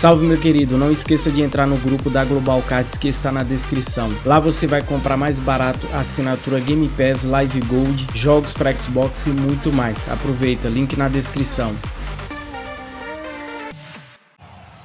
Salve meu querido, não esqueça de entrar no grupo da Global Cards que está na descrição. Lá você vai comprar mais barato assinatura Game Pass, Live Gold, jogos para Xbox e muito mais. Aproveita, link na descrição.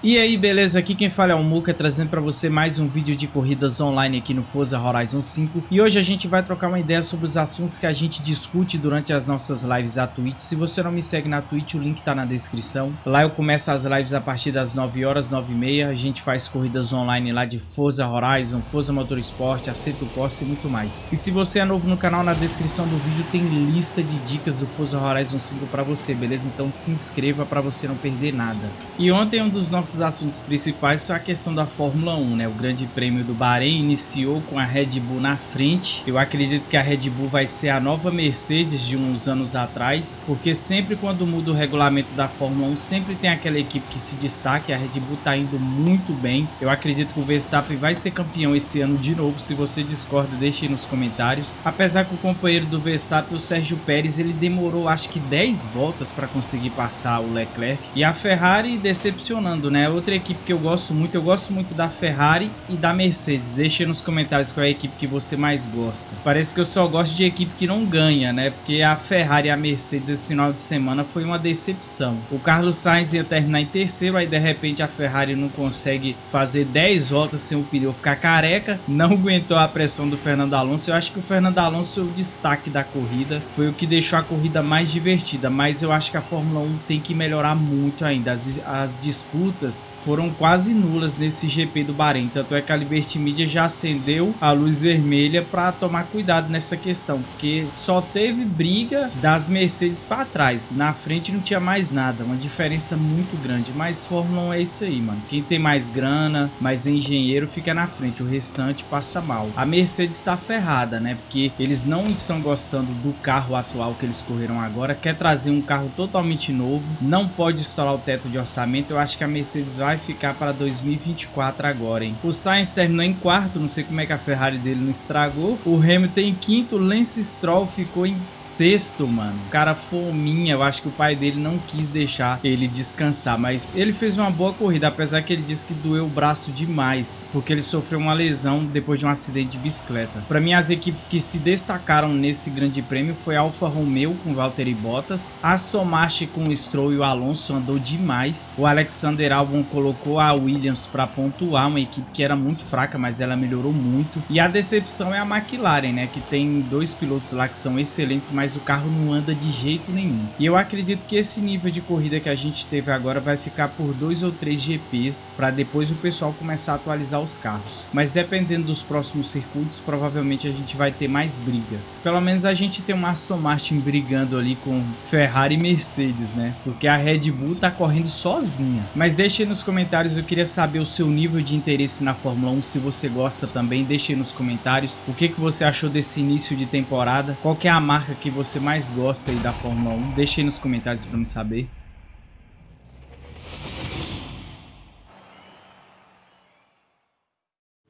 E aí, beleza? Aqui quem fala é o Muka, trazendo para você mais um vídeo de corridas online aqui no Forza Horizon 5. E hoje a gente vai trocar uma ideia sobre os assuntos que a gente discute durante as nossas lives da Twitch. Se você não me segue na Twitch, o link tá na descrição. Lá eu começo as lives a partir das 9 horas, 9 e meia. A gente faz corridas online lá de Forza Horizon, Forza Motorsport, Aceto Corsa e muito mais. E se você é novo no canal, na descrição do vídeo tem lista de dicas do Forza Horizon 5 para você, beleza? Então se inscreva para você não perder nada. E ontem um dos nossos assuntos principais foi a questão da Fórmula 1, né? O Grande Prêmio do Bahrein iniciou com a Red Bull na frente. Eu acredito que a Red Bull vai ser a nova Mercedes de uns anos atrás, porque sempre quando muda o regulamento da Fórmula 1, sempre tem aquela equipe que se destaca. A Red Bull tá indo muito bem. Eu acredito que o Verstappen vai ser campeão esse ano de novo. Se você discorda, deixe aí nos comentários. Apesar que o companheiro do Verstappen, o Sérgio Pérez, ele demorou acho que 10 voltas para conseguir passar o Leclerc. E a Ferrari decepcionando, né? Outra equipe que eu gosto muito, eu gosto muito da Ferrari e da Mercedes. Deixe nos comentários qual é a equipe que você mais gosta. Parece que eu só gosto de equipe que não ganha, né? Porque a Ferrari e a Mercedes esse final de semana foi uma decepção. O Carlos Sainz ia terminar em terceiro, aí de repente a Ferrari não consegue fazer 10 voltas sem o pneu ficar careca. Não aguentou a pressão do Fernando Alonso. Eu acho que o Fernando Alonso é o destaque da corrida. Foi o que deixou a corrida mais divertida. Mas eu acho que a Fórmula 1 tem que melhorar muito ainda. As, as disputas foram quase nulas nesse GP do Bahrein. Tanto é que a Liberty Media já acendeu a luz vermelha para tomar cuidado nessa questão, porque só teve briga das Mercedes para trás. Na frente não tinha mais nada, uma diferença muito grande. Mas Fórmula 1 é isso aí, mano. Quem tem mais grana, mais engenheiro, fica na frente. O restante passa mal. A Mercedes está ferrada, né? Porque eles não estão gostando do carro atual que eles correram agora. Quer trazer um carro totalmente novo. Não pode estourar o teto de orçamento. Eu acho que a Mercedes vai ficar para 2024 agora, hein? O Sainz terminou em quarto, não sei como é que a Ferrari dele não estragou. O Hamilton em quinto, Lance Stroll ficou em sexto, mano. O cara fominha, eu acho que o pai dele não quis deixar ele descansar, mas ele fez uma boa corrida, apesar que ele disse que doeu o braço demais, porque ele sofreu uma lesão depois de um acidente de bicicleta. Para mim, as equipes que se destacaram nesse grande prêmio foi Alfa Romeo com Valtteri Bottas, Aston Martin com o Stroll e o Alonso andou demais, o Alexander Albon colocou a Williams para pontuar, uma equipe que era muito fraca, mas ela melhorou muito. E a decepção é a McLaren, né, que tem dois pilotos lá que são excelentes, mas o carro não anda de jeito nenhum. E eu acredito que esse nível de corrida que a gente teve agora vai ficar por dois ou três GPs, para depois o pessoal começar a atualizar os carros. Mas dependendo dos próximos circuitos, provavelmente a gente vai ter mais brigas. Pelo menos a gente tem um Aston Martin brigando ali com Ferrari e Mercedes, né? Porque a Red Bull tá correndo sozinha. Mas deixe nos comentários o queria saber o seu nível de interesse na Fórmula 1, se você gosta também, deixe nos comentários o que, que você achou desse início de temporada, qual é a marca que você mais gosta aí da Fórmula 1, deixe nos comentários para me saber.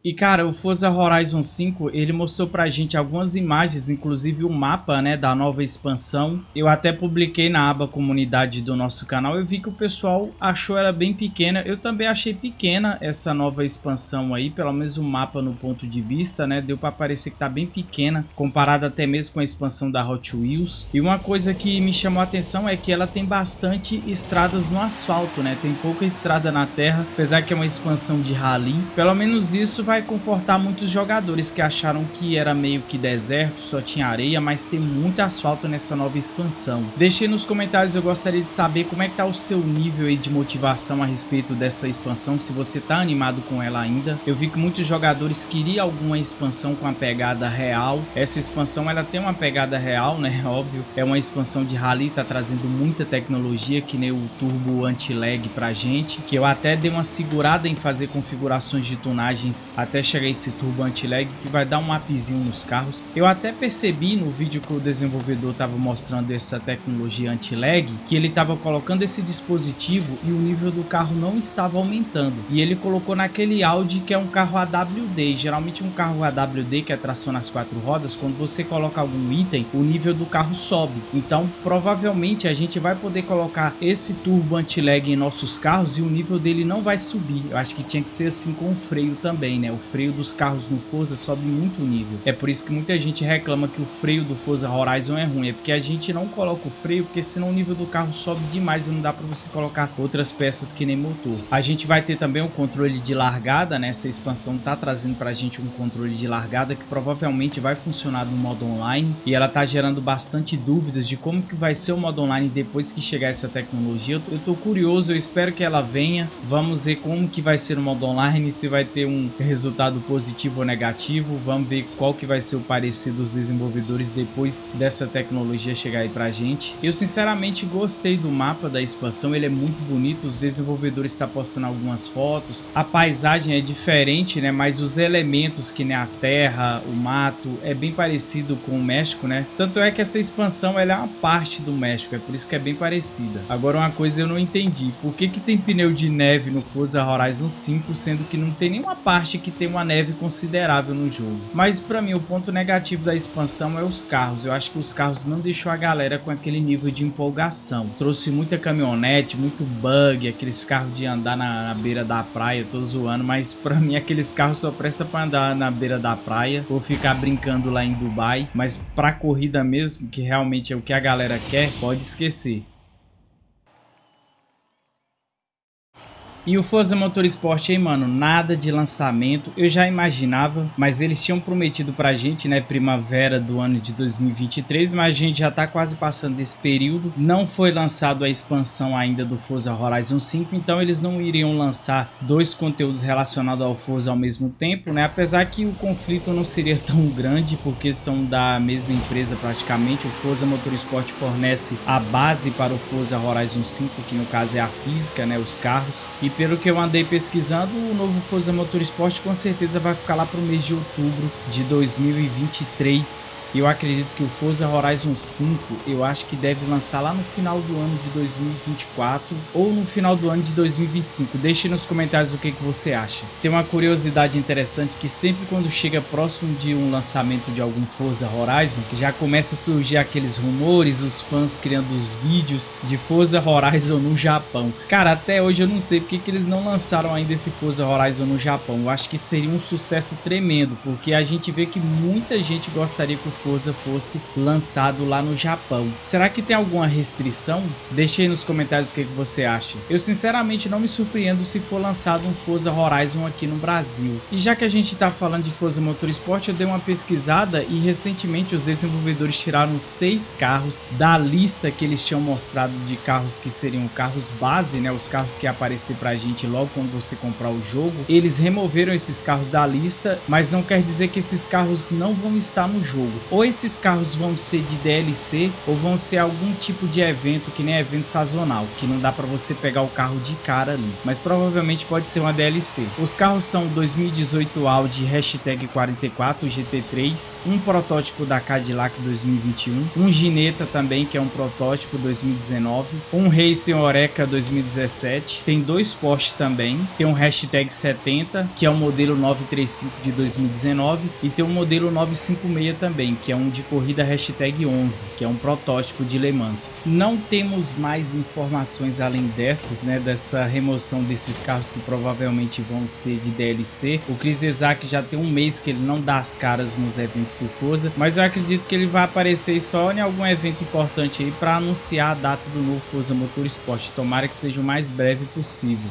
E cara, o Forza Horizon 5, ele mostrou pra gente algumas imagens, inclusive o mapa, né, da nova expansão. Eu até publiquei na aba comunidade do nosso canal, eu vi que o pessoal achou ela bem pequena. Eu também achei pequena essa nova expansão aí, pelo menos o mapa no ponto de vista, né, deu pra parecer que tá bem pequena, comparada até mesmo com a expansão da Hot Wheels. E uma coisa que me chamou a atenção é que ela tem bastante estradas no asfalto, né, tem pouca estrada na terra, apesar que é uma expansão de rally. Pelo menos isso vai vai confortar muitos jogadores que acharam que era meio que deserto, só tinha areia, mas tem muito asfalto nessa nova expansão. Deixe nos comentários, eu gostaria de saber como é que tá o seu nível de motivação a respeito dessa expansão, se você tá animado com ela ainda. Eu vi que muitos jogadores queriam alguma expansão com a pegada real. Essa expansão ela tem uma pegada real, né? Óbvio, é uma expansão de rally, tá trazendo muita tecnologia, que nem o turbo anti-lag pra gente, que eu até dei uma segurada em fazer configurações de tunagens até chegar esse turbo anti-lag que vai dar um mapzinho nos carros. Eu até percebi no vídeo que o desenvolvedor estava mostrando essa tecnologia anti-lag que ele estava colocando esse dispositivo e o nível do carro não estava aumentando. E ele colocou naquele Audi que é um carro AWD. Geralmente um carro AWD que é tração nas quatro rodas, quando você coloca algum item, o nível do carro sobe. Então provavelmente a gente vai poder colocar esse turbo anti-lag em nossos carros e o nível dele não vai subir. Eu acho que tinha que ser assim com o freio também, né? O freio dos carros no Forza sobe muito o nível. É por isso que muita gente reclama que o freio do Forza Horizon é ruim. É porque a gente não coloca o freio, porque senão o nível do carro sobe demais e não dá para você colocar outras peças que nem motor. A gente vai ter também o controle de largada, né? Essa expansão tá trazendo pra gente um controle de largada que provavelmente vai funcionar no modo online e ela tá gerando bastante dúvidas de como que vai ser o modo online depois que chegar essa tecnologia. Eu tô curioso, eu espero que ela venha. Vamos ver como que vai ser o modo online, se vai ter um resultado positivo ou negativo. Vamos ver qual que vai ser o parecer dos desenvolvedores depois dessa tecnologia chegar aí pra gente. Eu sinceramente gostei do mapa da expansão, ele é muito bonito, os desenvolvedores estão tá postando algumas fotos. A paisagem é diferente, né, mas os elementos que nem a terra, o mato, é bem parecido com o México, né? Tanto é que essa expansão ela é uma parte do México, é por isso que é bem parecida. Agora uma coisa eu não entendi, por que que tem pneu de neve no Forza Horizon 5, sendo que não tem nenhuma parte que tem uma neve considerável no jogo? Mas para mim o ponto negativo da expansão é os carros, eu acho que os carros não deixou a galera com aquele nível de empolgação. Trouxe muita caminhonete, muito bug, aqueles carros de andar na, na beira da praia, tô zoando, mas para mim aqueles carros só presta para andar na beira da praia ou ficar brincando lá em Dubai, mas para corrida mesmo, que realmente é o que a galera quer, pode esquecer. E o Forza Motorsport aí, mano, nada de lançamento. Eu já imaginava, mas eles tinham prometido pra gente, né, primavera do ano de 2023, mas a gente já tá quase passando desse período. Não foi lançado a expansão ainda do Forza Horizon 5, então eles não iriam lançar dois conteúdos relacionados ao Forza ao mesmo tempo, né? Apesar que o conflito não seria tão grande, porque são da mesma empresa praticamente. O Forza Motorsport fornece a base para o Forza Horizon 5, que no caso é a física, né, os carros. E pelo que eu andei pesquisando, o novo Forza Motorsport com certeza vai ficar lá para o mês de outubro de 2023 eu acredito que o Forza Horizon 5, eu acho que deve lançar lá no final do ano de 2024 ou no final do ano de 2025. Deixe nos comentários o que, que você acha. Tem uma curiosidade interessante que sempre quando chega próximo de um lançamento de algum Forza Horizon, já começa a surgir aqueles rumores, os fãs criando os vídeos de Forza Horizon no Japão. Cara, até hoje eu não sei porque que eles não lançaram ainda esse Forza Horizon no Japão. Eu acho que seria um sucesso tremendo, porque a gente vê que muita gente gostaria que o Forza fosse lançado lá no Japão. Será que tem alguma restrição? Deixe aí nos comentários o que, que você acha. Eu sinceramente não me surpreendo se for lançado um Forza Horizon aqui no Brasil. E já que a gente está falando de Forza Motorsport, eu dei uma pesquisada e recentemente os desenvolvedores tiraram seis carros da lista que eles tinham mostrado de carros que seriam carros base, né? Os carros que aparecer pra gente logo quando você comprar o jogo. Eles removeram esses carros da lista, mas não quer dizer que esses carros não vão estar no jogo ou esses carros vão ser de DLC ou vão ser algum tipo de evento que nem evento sazonal, que não dá para você pegar o carro de cara ali, mas provavelmente pode ser uma DLC. Os carros são 2018 Audi hashtag 44 GT3, um protótipo da Cadillac 2021, um Gineta também que é um protótipo 2019, um Racing Oreca 2017, tem dois Porsche também, tem um hashtag 70 que é o modelo 935 de 2019 e tem um modelo 956 também que é um de corrida hashtag 11, que é um protótipo de Le Mans. Não temos mais informações além dessas, né, dessa remoção desses carros que provavelmente vão ser de DLC. O Chris Isaac já tem um mês que ele não dá as caras nos eventos do Forza, mas eu acredito que ele vai aparecer só em algum evento importante aí para anunciar a data do novo Forza Motorsport. Tomara que seja o mais breve possível.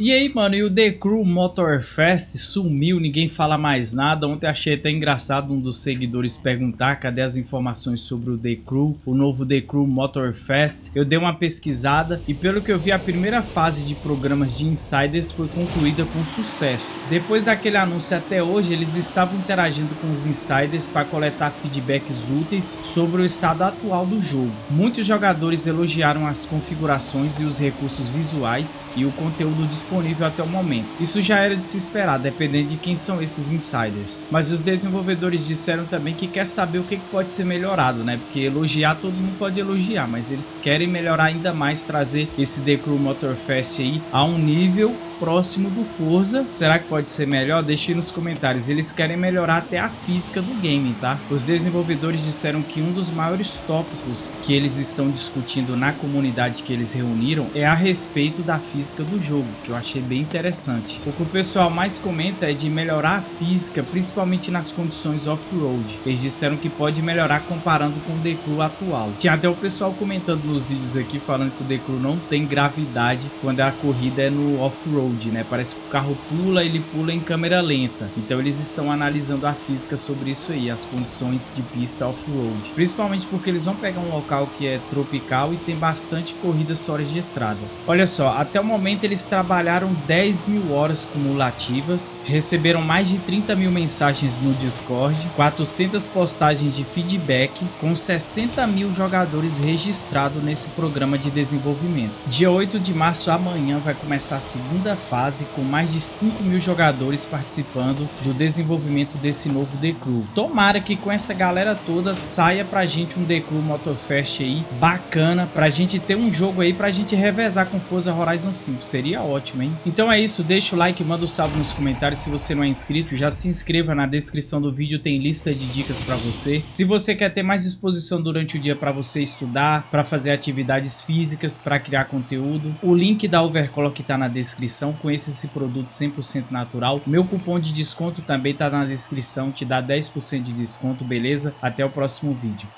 E aí, mano, e o The Crew Motor Fest sumiu, ninguém fala mais nada. Ontem achei até engraçado um dos seguidores perguntar cadê as informações sobre o The Crew, o novo The Crew Motor Fest. Eu dei uma pesquisada e pelo que eu vi, a primeira fase de programas de insiders foi concluída com sucesso. Depois daquele anúncio até hoje, eles estavam interagindo com os insiders para coletar feedbacks úteis sobre o estado atual do jogo. Muitos jogadores elogiaram as configurações e os recursos visuais e o conteúdo disponível disponível até o momento. Isso já era de se esperar, dependendo de quem são esses insiders. Mas os desenvolvedores disseram também que quer saber o que pode ser melhorado, né? Porque elogiar todo mundo pode elogiar, mas eles querem melhorar ainda mais, trazer esse The Crew Motorfest aí a um nível próximo do Forza. Será que pode ser melhor? Deixe nos comentários. Eles querem melhorar até a física do game, tá? Os desenvolvedores disseram que um dos maiores tópicos que eles estão discutindo na comunidade que eles reuniram é a respeito da física do jogo, que eu achei bem interessante. O que o pessoal mais comenta é de melhorar a física, principalmente nas condições off-road. Eles disseram que pode melhorar comparando com o Crew atual. Tinha até o pessoal comentando nos vídeos aqui falando que o Crew não tem gravidade quando a corrida é no off-road off-road, né? Parece que o carro pula, ele pula em câmera lenta. Então eles estão analisando a física sobre isso aí, as condições de pista off-road. Principalmente porque eles vão pegar um local que é tropical e tem bastante corridas fora de estrada. Olha só, até o momento eles trabalharam 10 mil horas cumulativas, receberam mais de 30 mil mensagens no Discord, 400 postagens de feedback, com 60 mil jogadores registrados nesse programa de desenvolvimento. Dia 8 de março, amanhã, vai começar a segunda fase com mais de 5 mil jogadores participando do desenvolvimento desse novo The Crew. Tomara que com essa galera toda saia pra gente um The Crew Motorfest aí bacana, pra gente ter um jogo aí pra gente revezar com Forza Horizon 5. Seria ótimo, hein? Então é isso, deixa o like, manda o um salve nos comentários. Se você não é inscrito, já se inscreva na descrição do vídeo, tem lista de dicas pra você. Se você quer ter mais disposição durante o dia pra você estudar, pra fazer atividades físicas, pra criar conteúdo, o link da Overclock tá na descrição descrição, conheça esse produto 100% natural. Meu cupom de desconto também está na descrição, te dá 10% de desconto, beleza? Até o próximo vídeo.